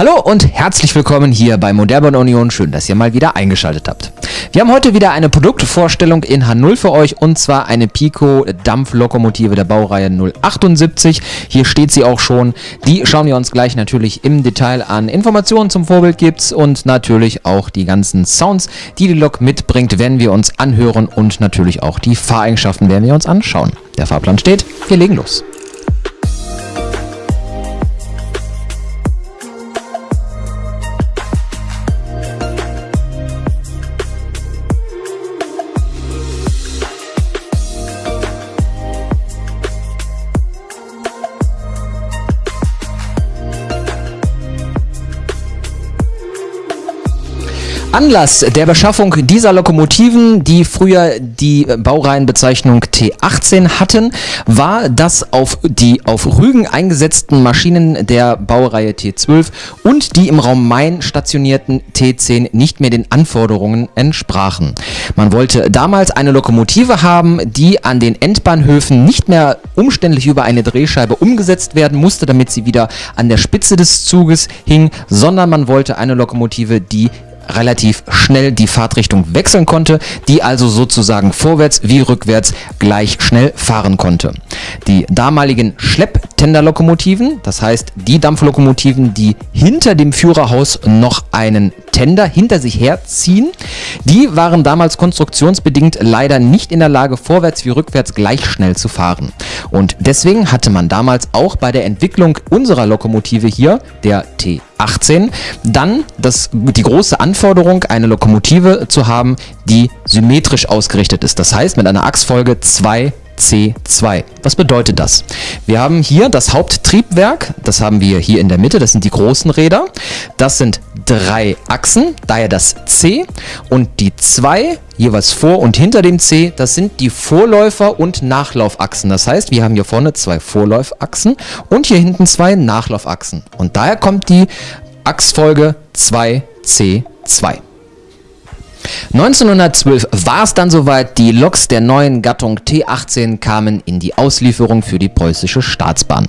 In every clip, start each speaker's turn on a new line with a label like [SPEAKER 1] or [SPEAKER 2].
[SPEAKER 1] Hallo und herzlich willkommen hier bei Modellbahn Union. Schön, dass ihr mal wieder eingeschaltet habt. Wir haben heute wieder eine Produktvorstellung in H0 für euch und zwar eine Pico Dampflokomotive der Baureihe 078. Hier steht sie auch schon. Die schauen wir uns gleich natürlich im Detail an. Informationen zum Vorbild gibt's und natürlich auch die ganzen Sounds, die die Lok mitbringt, werden wir uns anhören und natürlich auch die Fahreigenschaften werden wir uns anschauen. Der Fahrplan steht. Wir legen los. Anlass der Beschaffung dieser Lokomotiven, die früher die Baureihenbezeichnung T18 hatten, war, dass auf die auf Rügen eingesetzten Maschinen der Baureihe T12 und die im Raum Main stationierten T10 nicht mehr den Anforderungen entsprachen. Man wollte damals eine Lokomotive haben, die an den Endbahnhöfen nicht mehr umständlich über eine Drehscheibe umgesetzt werden musste, damit sie wieder an der Spitze des Zuges hing, sondern man wollte eine Lokomotive, die relativ schnell die Fahrtrichtung wechseln konnte, die also sozusagen vorwärts wie rückwärts gleich schnell fahren konnte. Die damaligen Schlepptenderlokomotiven, das heißt die Dampflokomotiven, die hinter dem Führerhaus noch einen Tender hinter sich herziehen, die waren damals konstruktionsbedingt leider nicht in der Lage, vorwärts wie rückwärts gleich schnell zu fahren. Und deswegen hatte man damals auch bei der Entwicklung unserer Lokomotive hier, der T 18 dann das, die große Anforderung, eine Lokomotive zu haben, die symmetrisch ausgerichtet ist. Das heißt mit einer Achsfolge 2 C2. Was bedeutet das? Wir haben hier das Haupttriebwerk, das haben wir hier in der Mitte, das sind die großen Räder. Das sind drei Achsen, daher das C und die zwei jeweils vor und hinter dem C, das sind die Vorläufer- und Nachlaufachsen. Das heißt, wir haben hier vorne zwei Vorläufachsen und hier hinten zwei Nachlaufachsen. Und daher kommt die Achsfolge 2C2. 1912 war es dann soweit, die Loks der neuen Gattung T18 kamen in die Auslieferung für die preußische Staatsbahn.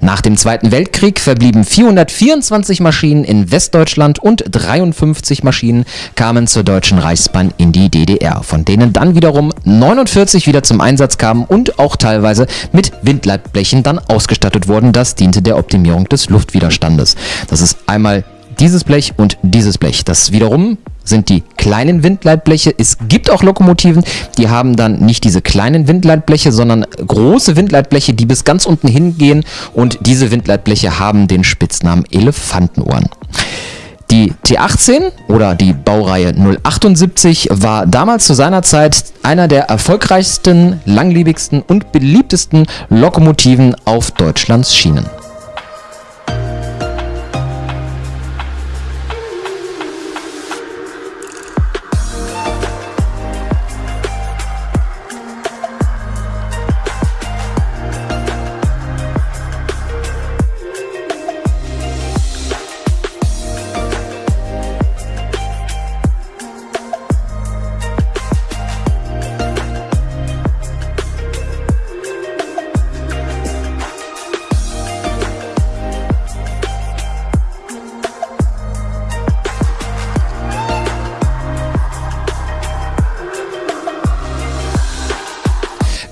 [SPEAKER 1] Nach dem Zweiten Weltkrieg verblieben 424 Maschinen in Westdeutschland und 53 Maschinen kamen zur Deutschen Reichsbahn in die DDR, von denen dann wiederum 49 wieder zum Einsatz kamen und auch teilweise mit Windleitblechen dann ausgestattet wurden. Das diente der Optimierung des Luftwiderstandes. Das ist einmal dieses Blech und dieses Blech. Das wiederum sind die kleinen Windleitbleche. Es gibt auch Lokomotiven, die haben dann nicht diese kleinen Windleitbleche, sondern große Windleitbleche, die bis ganz unten hingehen und diese Windleitbleche haben den Spitznamen Elefantenohren. Die T18 oder die Baureihe 078 war damals zu seiner Zeit einer der erfolgreichsten, langlebigsten und beliebtesten Lokomotiven auf Deutschlands Schienen.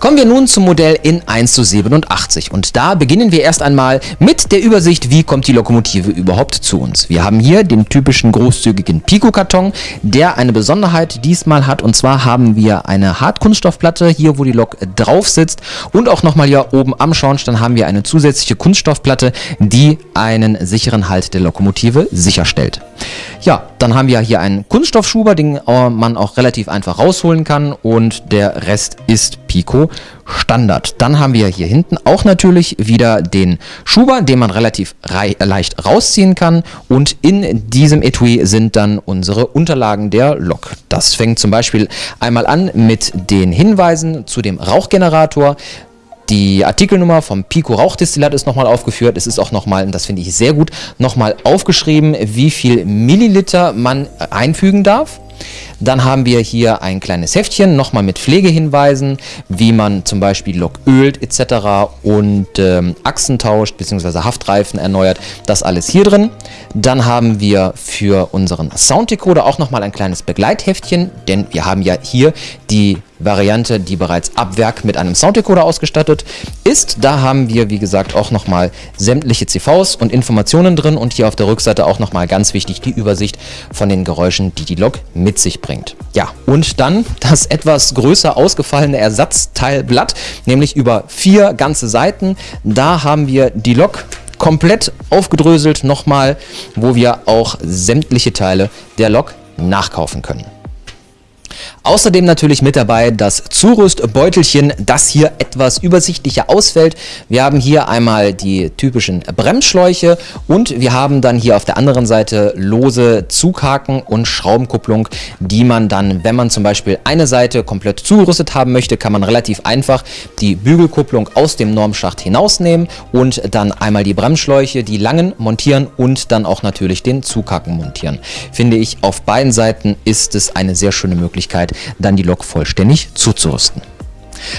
[SPEAKER 1] Kommen wir nun zum Modell in 1 zu 87 und da beginnen wir erst einmal mit der Übersicht, wie kommt die Lokomotive überhaupt zu uns. Wir haben hier den typischen großzügigen Pico-Karton, der eine Besonderheit diesmal hat und zwar haben wir eine Hartkunststoffplatte hier, wo die Lok drauf sitzt und auch nochmal hier oben am Schornstein haben wir eine zusätzliche Kunststoffplatte, die einen sicheren Halt der Lokomotive sicherstellt. Ja, dann haben wir hier einen Kunststoffschuber, den man auch relativ einfach rausholen kann und der Rest ist Pico Standard. Dann haben wir hier hinten auch natürlich wieder den Schuber, den man relativ leicht rausziehen kann und in diesem Etui sind dann unsere Unterlagen der Lok. Das fängt zum Beispiel einmal an mit den Hinweisen zu dem Rauchgenerator, die Artikelnummer vom Pico Rauchdestillat ist nochmal aufgeführt. Es ist auch nochmal, und das finde ich sehr gut, nochmal aufgeschrieben, wie viel Milliliter man einfügen darf. Dann haben wir hier ein kleines Heftchen, nochmal mit Pflegehinweisen, wie man zum Beispiel Lok ölt etc. und ähm, Achsen tauscht bzw. Haftreifen erneuert. Das alles hier drin. Dann haben wir für unseren Sounddecoder auch nochmal ein kleines Begleitheftchen, denn wir haben ja hier die Variante, die bereits ab Werk mit einem Sounddecoder ausgestattet ist. Da haben wir, wie gesagt, auch nochmal sämtliche CVs und Informationen drin und hier auf der Rückseite auch nochmal ganz wichtig die Übersicht von den Geräuschen, die die Lok mit sich bringt. Ja, und dann das etwas größer ausgefallene Ersatzteilblatt, nämlich über vier ganze Seiten. Da haben wir die Lok komplett aufgedröselt nochmal, wo wir auch sämtliche Teile der Lok nachkaufen können. Außerdem natürlich mit dabei das Zurüstbeutelchen, das hier etwas übersichtlicher ausfällt. Wir haben hier einmal die typischen Bremsschläuche und wir haben dann hier auf der anderen Seite lose Zughaken und Schraubenkupplung, die man dann, wenn man zum Beispiel eine Seite komplett zugerüstet haben möchte, kann man relativ einfach die Bügelkupplung aus dem Normschacht hinausnehmen und dann einmal die Bremsschläuche, die langen, montieren und dann auch natürlich den Zughaken montieren. Finde ich, auf beiden Seiten ist es eine sehr schöne Möglichkeit, dann die Lok vollständig zuzurüsten.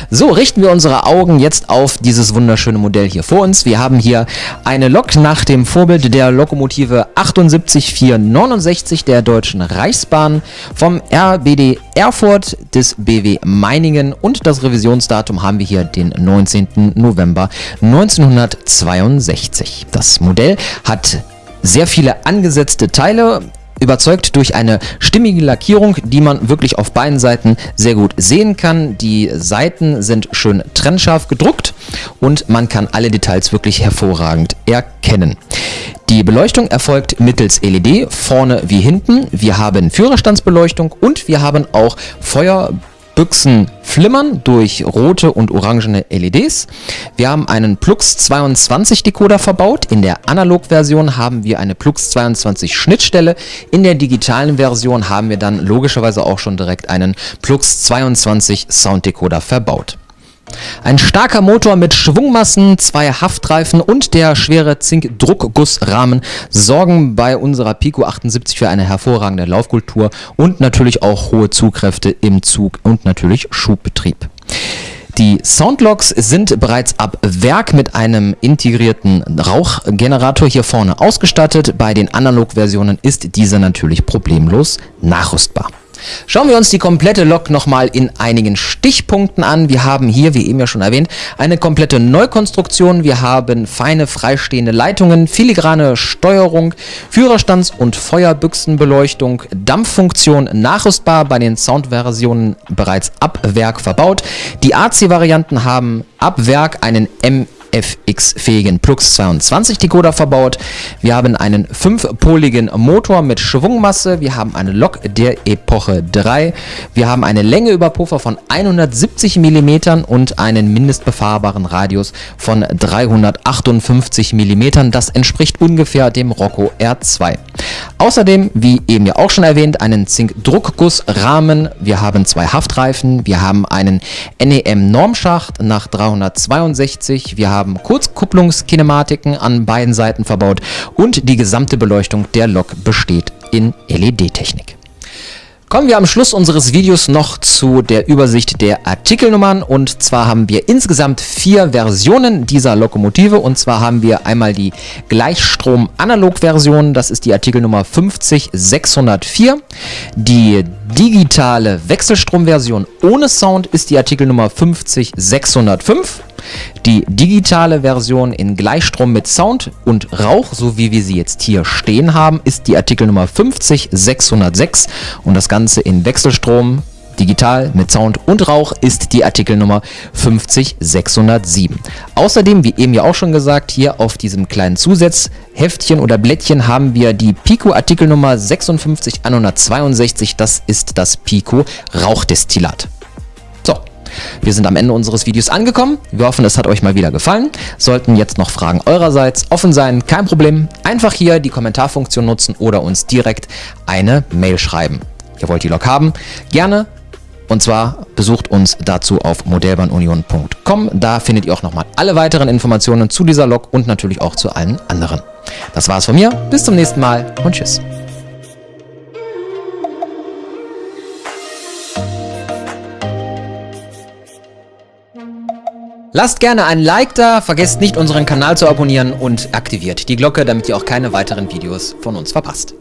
[SPEAKER 1] So, richten wir unsere Augen jetzt auf dieses wunderschöne Modell hier vor uns. Wir haben hier eine Lok nach dem Vorbild der Lokomotive 78469 der Deutschen Reichsbahn vom RBD Erfurt des BW Meiningen und das Revisionsdatum haben wir hier den 19. November 1962. Das Modell hat sehr viele angesetzte Teile, überzeugt durch eine stimmige Lackierung, die man wirklich auf beiden Seiten sehr gut sehen kann. Die Seiten sind schön trennscharf gedruckt und man kann alle Details wirklich hervorragend erkennen. Die Beleuchtung erfolgt mittels LED, vorne wie hinten. Wir haben Führerstandsbeleuchtung und wir haben auch Feuer Büchsen flimmern durch rote und orangene LEDs. Wir haben einen Plux 22 Decoder verbaut. In der Analog-Version haben wir eine Plux 22 Schnittstelle. In der digitalen Version haben wir dann logischerweise auch schon direkt einen Plux 22 Sound Decoder verbaut. Ein starker Motor mit Schwungmassen, zwei Haftreifen und der schwere Zink-Druckgussrahmen sorgen bei unserer Pico 78 für eine hervorragende Laufkultur und natürlich auch hohe Zugkräfte im Zug und natürlich Schubbetrieb. Die Soundlocks sind bereits ab Werk mit einem integrierten Rauchgenerator hier vorne ausgestattet. Bei den Analog-Versionen ist dieser natürlich problemlos nachrüstbar. Schauen wir uns die komplette Lok nochmal in einigen Stichpunkten an. Wir haben hier, wie eben ja schon erwähnt, eine komplette Neukonstruktion. Wir haben feine freistehende Leitungen, filigrane Steuerung, Führerstands- und Feuerbüchsenbeleuchtung, Dampffunktion nachrüstbar, bei den Soundversionen bereits ab Werk verbaut. Die AC-Varianten haben ab Werk einen M FX-fähigen Plux 22 Decoder verbaut. Wir haben einen 5-poligen Motor mit Schwungmasse. Wir haben eine Lok der Epoche 3. Wir haben eine Längeüberpuffer von 170 mm und einen mindestbefahrbaren Radius von 358 mm. Das entspricht ungefähr dem Rocco R2. Außerdem, wie eben ja auch schon erwähnt, einen Zink-Druckgussrahmen. Wir haben zwei Haftreifen. Wir haben einen NEM-Normschacht nach 362. Wir haben haben Kurzkupplungskinematiken an beiden Seiten verbaut und die gesamte Beleuchtung der Lok besteht in LED-Technik. Kommen wir am Schluss unseres Videos noch zu der Übersicht der Artikelnummern. Und zwar haben wir insgesamt vier Versionen dieser Lokomotive. Und zwar haben wir einmal die Gleichstrom-Analog-Version, das ist die Artikelnummer 50604, die digitale Wechselstrom-Version ohne Sound ist die Artikelnummer 50605 die digitale Version in Gleichstrom mit Sound und Rauch, so wie wir sie jetzt hier stehen haben, ist die Artikelnummer 50606 und das Ganze in Wechselstrom Digital mit Sound und Rauch ist die Artikelnummer 50607. Außerdem, wie eben ja auch schon gesagt, hier auf diesem kleinen Zusatzheftchen oder Blättchen haben wir die Pico Artikelnummer 56162. Das ist das Pico Rauchdestillat. Wir sind am Ende unseres Videos angekommen. Wir hoffen, es hat euch mal wieder gefallen. Sollten jetzt noch Fragen eurerseits offen sein, kein Problem. Einfach hier die Kommentarfunktion nutzen oder uns direkt eine Mail schreiben. Ihr wollt die Lok haben? Gerne. Und zwar besucht uns dazu auf modellbahnunion.com. Da findet ihr auch nochmal alle weiteren Informationen zu dieser Lok und natürlich auch zu allen anderen. Das war's von mir. Bis zum nächsten Mal und tschüss. Lasst gerne ein Like da, vergesst nicht unseren Kanal zu abonnieren und aktiviert die Glocke, damit ihr auch keine weiteren Videos von uns verpasst.